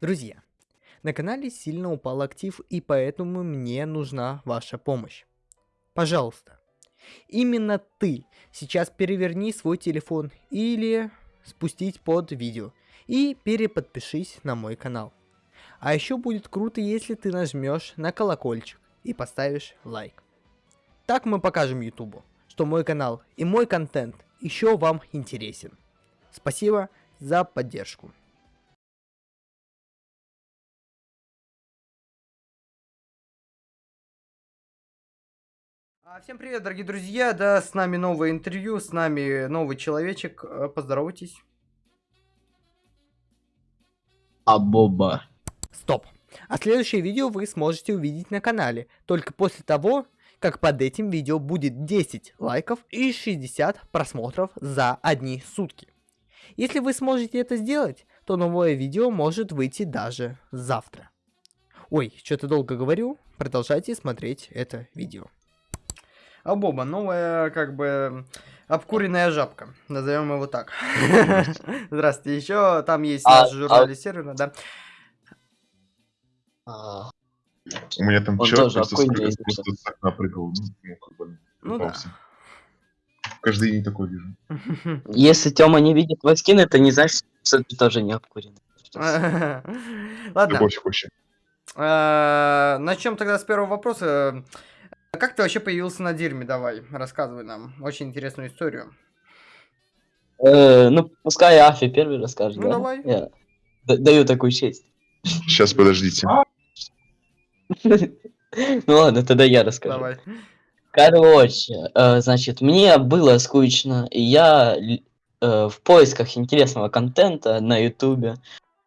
Друзья, на канале сильно упал актив, и поэтому мне нужна ваша помощь. Пожалуйста, именно ты сейчас переверни свой телефон или спустить под видео и переподпишись на мой канал. А еще будет круто, если ты нажмешь на колокольчик и поставишь лайк. Так мы покажем ютубу, что мой канал и мой контент еще вам интересен. Спасибо за поддержку. Всем привет, дорогие друзья, да, с нами новое интервью, с нами новый человечек, Э, поздоровайтесь. А Боба. Стоп. А следующее видео вы сможете увидеть на канале, только после того, как под этим видео будет 10 лайков и 60 просмотров за одни сутки. Если вы сможете это сделать, то новое видео может выйти даже завтра. Ой, что-то долго говорю, продолжайте смотреть это видео. А Боба, новая, как бы, обкуренная жабка, назовем его так. Здравствуйте, еще там есть А- наш журналист сервера, да. А, У меня там тоже просто, с- окна прыгал. Ну, ну, как бы, Ну да. Каждый день такой вижу. Если Тёма не видит твой скин, это не значит, что ты тоже не обкурен. Ладно, Любовь вообще. э, начнем тогда с первого вопроса. Как ты вообще появился на Дирме? Давай, рассказывай нам очень интересную историю. Э, ну, пускай Афи первый расскажет. Ну, да? давай. Я даю такую честь. Сейчас, подождите. Ну ладно, тогда я расскажу. Давай. Короче, э, значит, мне было скучно, и я э, в поисках интересного контента на ютубе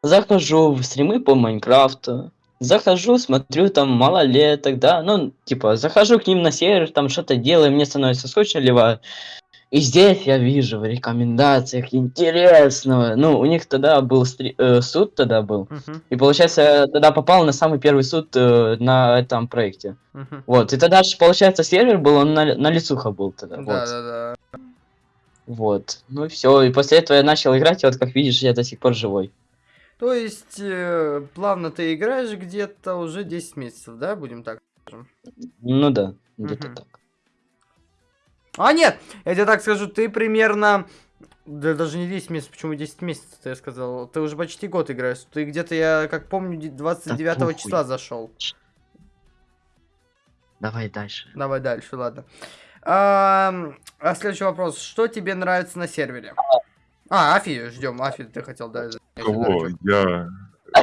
захожу в стримы по Майнкрафту, захожу, смотрю там малолеток, да, ну, типа, захожу к ним на сервер, там что-то делаю, мне становится скучно, ливаю. И здесь я вижу в рекомендациях интересного, ну, у них тогда был стри- э, суд тогда был, Мгм, и получается, я тогда попал на самый первый суд э, на этом проекте. мгм. Вот, и тогда же, получается, сервер был, он на, на лицуха был тогда. Да, вот. да, да. вот. Ну и все. И после этого я начал играть, и вот как видишь, я до сих пор живой. То есть, э, плавно ты играешь где-то уже 10 месяцев, да, будем так скажем? Ну да, где-то Мгм. так. А, нет, я тебе так скажу, ты примерно... Да даже не 10 месяцев, почему 10 месяцев, я сказал. Ты уже почти год играешь. Ты где-то, я как помню, де- 29 похуй. числа зашел. Давай дальше. Давай дальше, ладно. А, а следующий вопрос. Что тебе нравится на сервере? А, Афи, ждем. Афи, ты хотел, да? Кого? Я...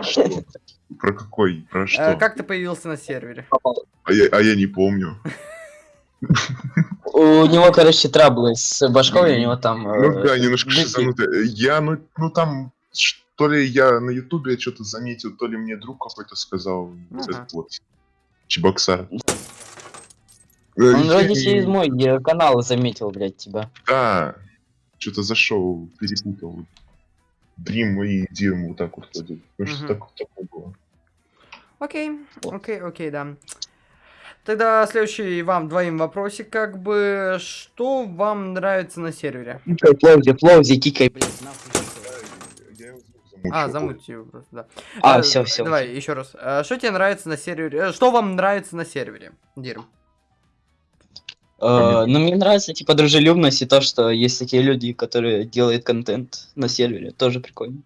Что? Про какой? Про Э, что? Как ты появился на сервере? А я, а я не помню. У него, короче, траблы с башкой, у него там... Ну э, да, немножко шизанутый. Я, ну, ну там, то ли я на ютубе что-то заметил, то ли мне друг какой-то сказал. Вот. Чебоксар. Э, Он вроде через мой э, канал заметил, блядь, тебя. Да, что-то зашел, перепутал. Дрим и Дим вот так вот ходят. Ну что так, такое было. Окей, окей, окей, да. Тогда следующий вам двоим вопросик, как бы, что вам нравится на сервере? Кикай, Флоузи, Флоузи, кикай, блядь, нахуй. А, замутьте его просто, да. А, Э, все, все. Давай, еще раз. Э, Что тебе нравится на сервере? э, Что вам нравится на сервере, Дирм? Э, ну, мне нравится, типа, дружелюбность и то, что есть такие люди, которые делают контент на сервере. Тоже прикольно.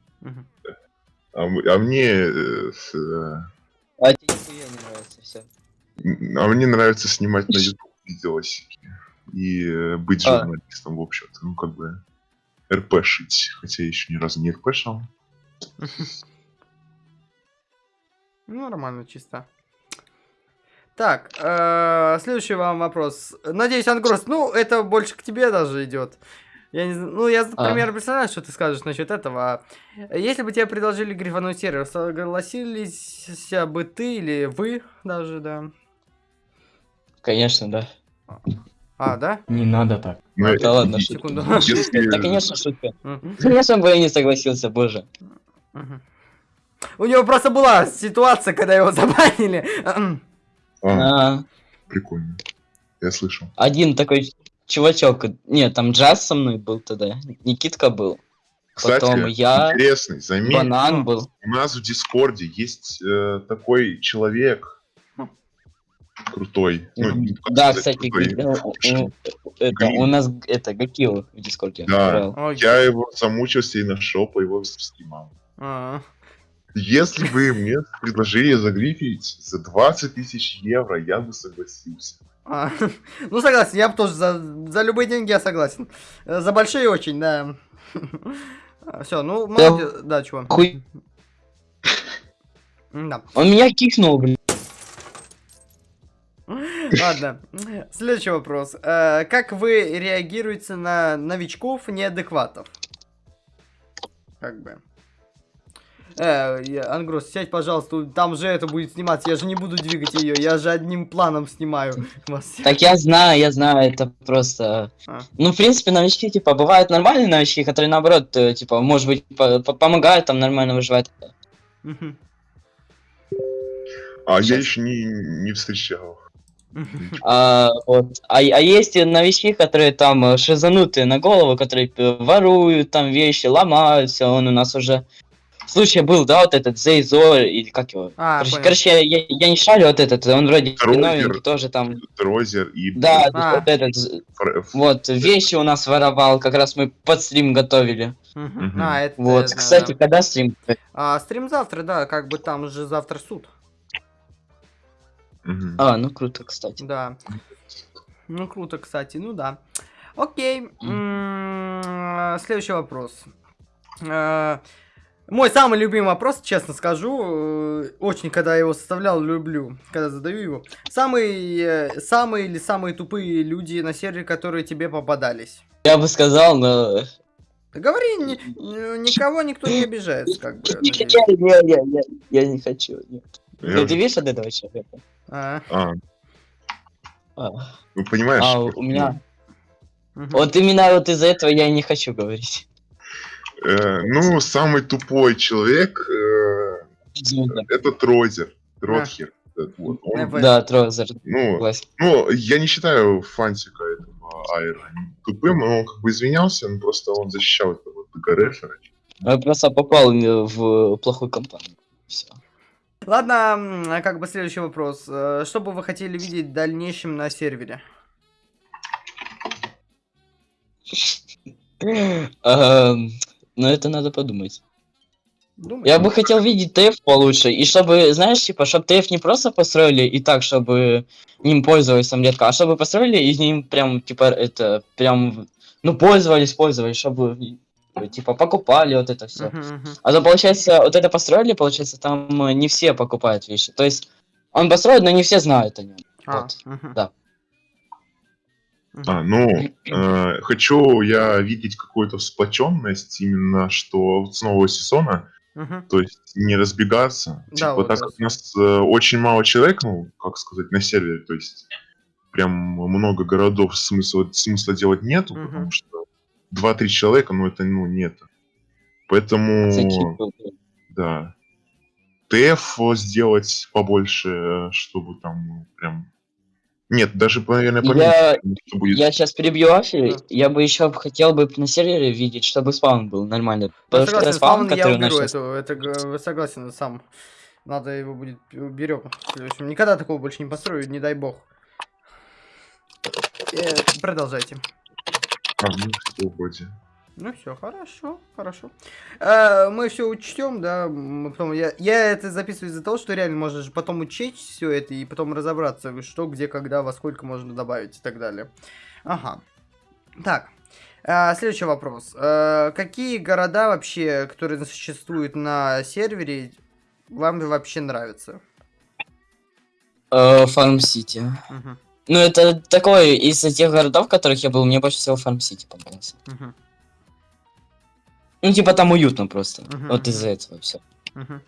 А, а мне... э, с, э, А тебе нихуя не нравится все. а мне нравится снимать на YouTube видосики. И быть А. журналистом, в общем-то. Ну, как бы... РП шить. Хотя я еще ни разу не РП шел. Ну, нормально, чисто. Так, э, следующий вам вопрос. Надеюсь, Ангрос, ну, это больше к тебе даже идет. Я не знаю, ну, я А. примерно представляю, что ты скажешь насчет этого. Если бы тебе предложили грифануть сервер, согласились бы ты или вы даже, да? Конечно, да. А, да? Не надо так. Ну, Да ладно, Секунду. Да, конечно, шутка. Конечно бы я не согласился, боже. У него просто была ситуация, когда его забанили. А, А, прикольно. Я слышал. один такой чувачок. Нет, там Джаз со мной был тогда. Никитка был. Кстати, Потом я, интересный, заметь, банан был. у нас в Дискорде есть э, такой человек крутой. Ну, Да, сказать, кстати, крутой. э, э, это, у нас это Гакил в Дискорде. Да. Я его замучился и нашел по его стримам. А, Если бы мне предложили загрифить за 20 тысяч евро, я бы согласился. а. Ну, согласен, я бы тоже за, за любые деньги я согласен. Э, За большие очень, да. Все, ну, молодец. Да, чего? Хуй. Да. Он меня кикнул, блин. Ладно. Следующий вопрос. Э, Как вы реагируете на новичков неадекватов? Как бы. Э, я- Ангрос, сядь, пожалуйста, там же это будет сниматься, я же не буду двигать ее, я же одним планом снимаю вас. Так я знаю, я знаю, это просто... А. Ну, в принципе, новички, типа, бывают нормальные новички, которые, наоборот, э, типа, может быть, по- по- помогают там нормально выживать. Мгм. А я еще не, не встречал. А, вот. а, а есть и новички, которые там э, шизанутые на голову, которые воруют там вещи, ломают все. Он у нас уже случай был, да, вот этот Зейзор, или как его? А, короче, понял. короче, я, я- я не шарю вот этот, он вроде новенький, тоже там. Трозер и... Да, А. вот этот, вот, вещи у нас воровал, как раз мы под стрим готовили. Мгм. Мгм. А, это Вот, знаю, кстати, да. когда стрим? А, стрим завтра, да, как бы там же завтра суд. А, ну круто, кстати. Да. Ну, круто, кстати, ну да. Окей. М, Следующий вопрос. Мой самый любимый вопрос, честно скажу, э, очень, когда я его составлял, люблю, когда задаю его. Самые, э, самые или самые тупые люди на сервере, которые тебе попадались? Я бы сказал, но... Да говори, ни- ни- никого никто не обижается, как бы. Не, надеюсь. не, не, не, я не хочу. Нет. Я- Ты, видишь от этого человека? А, А, А, ну понимаешь? а, у меня... мгм. Вот именно вот из-за этого я и не хочу говорить. Э, ну, самый тупой человек э, это Трозер. Тротхер. Вот, он, Я понял. Да, Трозер, ну, ну, я не считаю фантика этого Айра тупым, но он как бы извинялся, но просто он защищал этого ГРФера. Он просто попал в плохую компанию. Все. Ладно, а как бы следующий вопрос. Э, Что бы вы хотели видеть в дальнейшем на сервере? Но это надо подумать. Думаете? Я бы хотел видеть ТФ получше, и чтобы, знаешь, типа, чтобы ТФ не просто построили и так, чтобы ним пользовались там редко, а чтобы построили и ним прям, типа, это, прям, ну, пользовались, пользовались, чтобы, типа, покупали вот это все. Мгм, мгм. А то, получается, вот это построили, получается, там э, не все покупают вещи. То есть, он построит, но не все знают о нем. А, Вот. мгм. да. А, ну, э, хочу я видеть какую-то сплоченность именно, что с нового сезона, Мгм. то есть не разбегаться. Да, типа, вот так как у нас э, очень мало человек, ну, как сказать, на сервере, то есть прям много городов смысла, смысла делать нету, Мгм. потому что 2-3 человека, ну, это, ну, нет. Поэтому, да. ТФ сделать побольше, э, чтобы там ну, прям... Нет, даже, наверное, Я, что будет... я сейчас перебью Афи, Да. я бы еще хотел бы на сервере видеть, чтобы спаун был нормальный. Я Потому что согласен, спаун, спаун я который у нас уберу эту, это г- согласен сам. Надо его будет уберем. В общем, никогда такого больше не построю, не дай бог. Э, продолжайте. А, ну, всё вроде. Ну все, хорошо, хорошо. Э, мы все учтем, да. мы потом я, я это записываю из-за того, что реально можно же потом учесть все это и потом разобраться, что, где, когда, во сколько можно добавить и так далее. Ага. Так. э, следующий вопрос. Э, какие города вообще, которые существуют на сервере, вам вообще нравятся? Э, Фарм Сити. Мгм, Ну, это такой, из тех городов, в которых я был, мне больше всего Фарм Сити понравился. мгм, Ну, типа, там уютно просто. Мгм, Вот мгм. из-за этого все. мгм.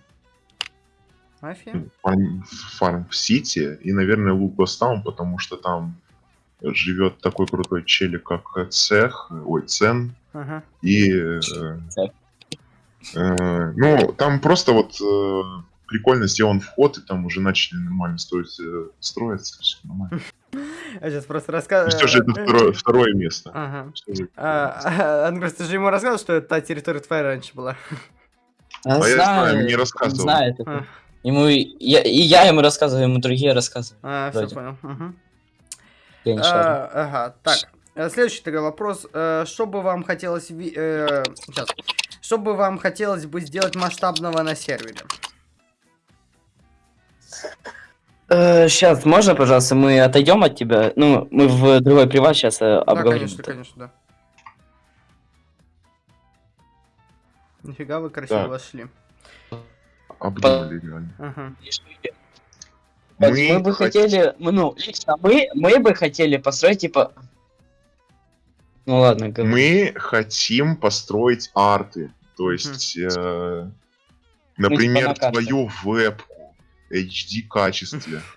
Афи? Фарм, Фарм Сити и, наверное, Лукастаун, потому что там живет такой крутой челик, как Цех, ой, Цен, Ага. и... э, э, ну, там просто вот... э, прикольно сделан вход, и там уже начали нормально строить, э, строиться, все нормально. Я сейчас просто рассказываю. Все же это второе, второе место. Ага. А, а, Ангрос, ты же ему рассказывал, что это та территория твоя раньше была? А я знаю, знает, мне он рассказывал. знает это. А, Ему и я, и я ему рассказываю, ему другие рассказывают. а, все понял. Мгм. Я не шарю. А, Ага, так. Следующий тогда вопрос. Э, Что бы вам хотелось... э, Сейчас. Что бы вам хотелось бы сделать масштабного на сервере? Сейчас, Э, можно, пожалуйста, мы отойдем от тебя? Ну, мы в другой приват сейчас Да, обговорим. конечно, это. конечно, да. Нифига вы красиво вошли. Обдумали реально. Ага. Мы, бы хот- хотели, мы, ну, лично мы, мы бы хотели построить, типа... Ну ладно, говори. Мы хотим построить арты. То есть, э, например, на твою вебку HD качестве.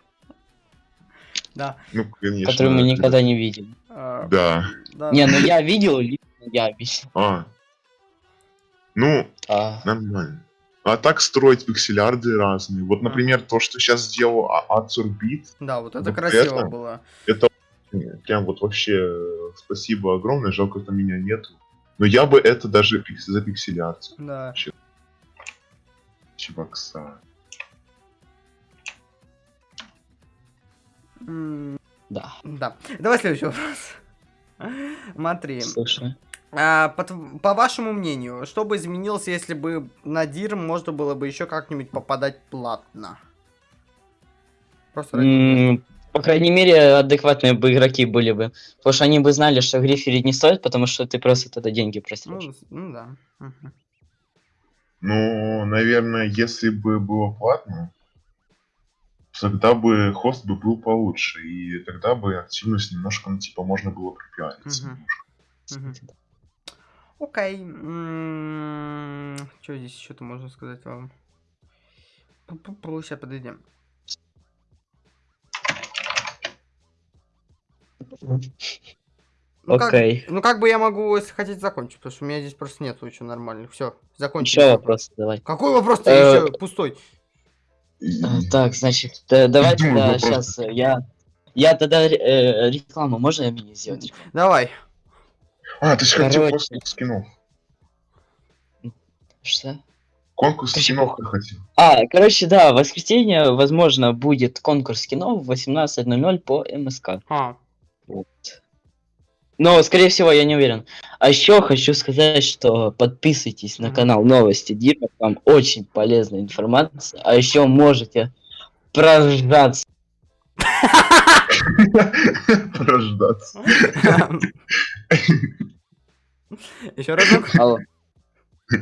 Да. Ну, конечно. которую мы это- никогда не видели. А, Да. Не, ну я видел, лично я. А. Ну, А, нормально. А так строить пикселярды разные. Вот, например, то, что сейчас сделал А- Ацурбит, Да, вот это красиво это- было. прям вот вообще спасибо огромное, жалко, что меня нету. Но я бы это даже за пикселярд. Да. Чувакса. Да, Да. Давай следующий вопрос. Смотри, слушай. а, по, по вашему мнению, что бы изменилось, если бы на Дир можно было бы еще как-нибудь попадать платно? Просто ради. М, По крайней мере, адекватные бы игроки были бы. Потому что они бы знали, что гриферить не стоит, потому что ты просто тогда деньги просрешь. ну, ну да. Мгм. Ну, наверное, если бы было платно, тогда бы хост бы был получше, и тогда бы активность немножко, ну, типа, можно было пропиариться. Мгм. немножко. Мгм. Окей. Что здесь еще-то можно сказать вам? Сейчас подойдем. Ну, как, Окей. ну как бы я могу, если хотите, закончить, потому что у меня здесь просто нету еще нормальных. Все, закончили. Еще вопрос давай. Какой вопрос-то Э, еще пустой? А, Так, значит, э, давай Думаю, тогда вопрос. сейчас я... Я тогда э, рекламу, можно я мне сделать? рекламу? Давай. А, ты же хотел Короче. конкурс скинов. Что? Конкурс чего? ты хотел. А, короче, да, в воскресенье, возможно, будет конкурс кино в 18.00 по МСК. А, Вот. Но, скорее всего, я не уверен. А еще хочу сказать, что подписывайтесь на канал Новости Дима, там очень полезная информация. А еще можете проржаться. Рождаться. Еще разок? Алло.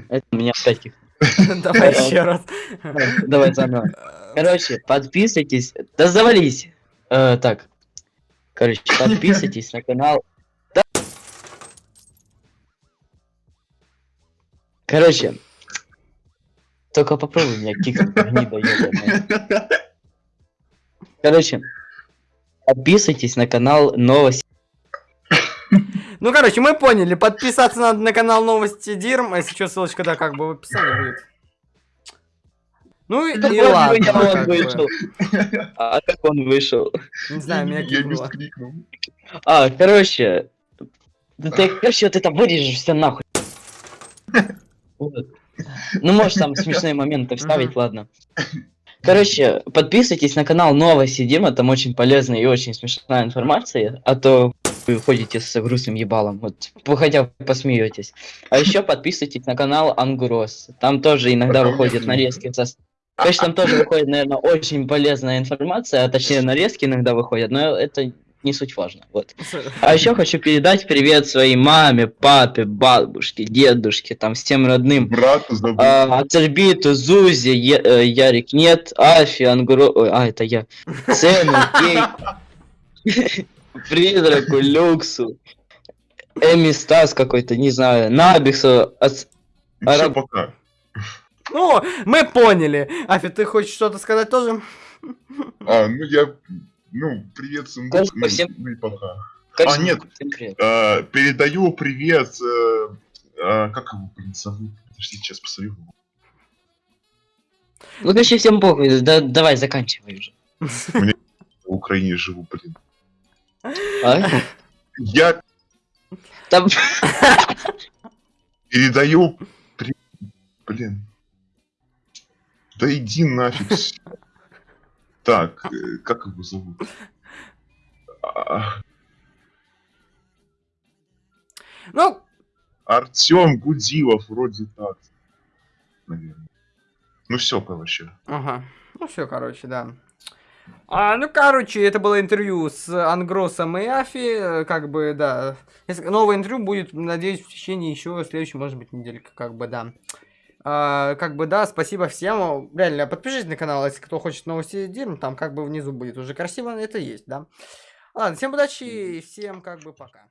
Это у меня опять. Давай еще раз. Давай заново. Короче, подписывайтесь. Да завались. Э, так. Короче, подписывайтесь на канал. Короче. Только попробуй меня кикнуть, гнида ёбаная. Короче. Подписывайтесь на канал Новости. Ну, короче, мы поняли. Подписаться надо на канал Новости Дирм. Если что, ссылочка, да, как бы в описании будет. Ну и, Да и ладно. я он как бы. вышел. А как он вышел? Не знаю, меня мискрикнул. А, короче. Да ты, короче, вот это вырежешь все нахуй. Ну, можешь там смешные моменты вставить, ладно. Короче, подписывайтесь на канал Новости Дима, там очень полезная и очень смешная информация, а то вы ходите с грустным ебалом, вот, хотя бы посмеетесь. А еще подписывайтесь на канал Ангурос, там тоже иногда выходят нарезки со... Конечно, там тоже выходит, наверное, очень полезная информация, а точнее нарезки иногда выходят, но это не суть важно, вот. А еще хочу передать привет своей маме, папе, бабушке, дедушке, там всем родным. Брата забыл. А, Ацербиту, Зузе, Е- э, Ярик нет, Афи, Ангуро... Ой, а, это я. Цену, Кейк, Призраку, Люксу, Эми Стас какой-то, не знаю, Набиксу, Ац- Араб- пока. Ну, мы поняли. Афи, ты хочешь что-то сказать тоже? А, ну я... Ну, привет, сундук. Ну, всем- ну и пока. как А, нет. всем привет. А, передаю привет... э, а, как его, блин, зовут? Подожди, сейчас посмотрю. Ну, короче, всем похуй, да, давай, заканчивай уже. В Украине живу, блин. А? Я Там... передаю... Блин. Да иди нафиг. Так, э, как его зовут? А, Ну, Артем Гудилов, вроде так. Наверное. Ну все, короче. ага. Ну все, короче, да. А, ну, короче, это было интервью с Ангросом и Афи, э, как бы, да. Новое интервью будет, надеюсь, в течение еще следующей, может быть, недельки, как бы, да. А, как бы, да, спасибо всем. Реально, подпишитесь на канал, если кто хочет новости Дирм, там как бы внизу будет уже красиво, это есть, да. Ладно, всем удачи и всем как бы пока.